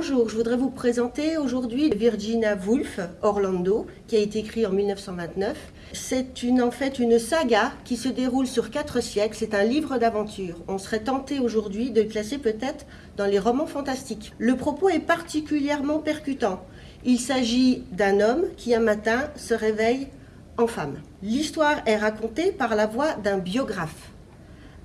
Bonjour, je voudrais vous présenter aujourd'hui Virginia Woolf, Orlando, qui a été écrit en 1929. C'est en fait une saga qui se déroule sur quatre siècles. C'est un livre d'aventure. On serait tenté aujourd'hui de le classer peut-être dans les romans fantastiques. Le propos est particulièrement percutant. Il s'agit d'un homme qui un matin se réveille en femme. L'histoire est racontée par la voix d'un biographe.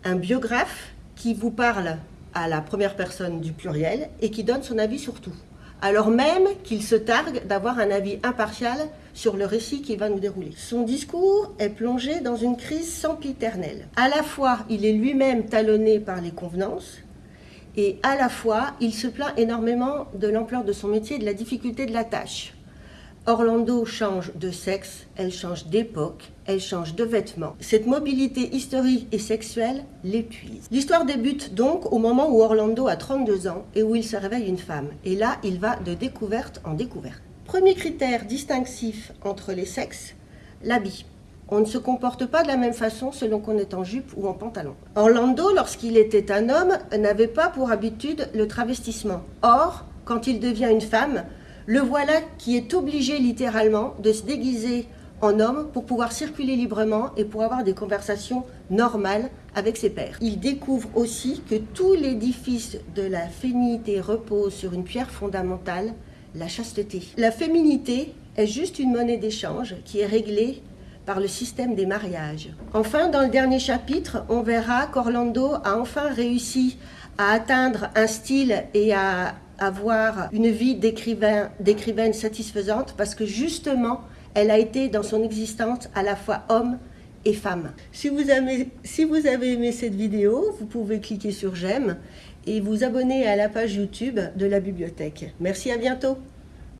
Un biographe qui vous parle à la première personne du pluriel et qui donne son avis sur tout, alors même qu'il se targue d'avoir un avis impartial sur le récit qu'il va nous dérouler. Son discours est plongé dans une crise sempiternelle. À la fois, il est lui-même talonné par les convenances, et à la fois, il se plaint énormément de l'ampleur de son métier et de la difficulté de la tâche. Orlando change de sexe, elle change d'époque, elle change de vêtements. Cette mobilité historique et sexuelle l'épuise. L'histoire débute donc au moment où Orlando a 32 ans et où il se réveille une femme. Et là, il va de découverte en découverte. Premier critère distinctif entre les sexes, l'habit. On ne se comporte pas de la même façon selon qu'on est en jupe ou en pantalon. Orlando, lorsqu'il était un homme, n'avait pas pour habitude le travestissement. Or, quand il devient une femme, le voilà qui est obligé littéralement de se déguiser en homme pour pouvoir circuler librement et pour avoir des conversations normales avec ses pairs. Il découvre aussi que tout l'édifice de la féminité repose sur une pierre fondamentale, la chasteté. La féminité est juste une monnaie d'échange qui est réglée par le système des mariages. Enfin, dans le dernier chapitre, on verra qu'Orlando a enfin réussi à atteindre un style et à avoir une vie d'écrivaine satisfaisante parce que justement, elle a été dans son existence à la fois homme et femme. Si vous, avez, si vous avez aimé cette vidéo, vous pouvez cliquer sur j'aime et vous abonner à la page YouTube de la bibliothèque. Merci, à bientôt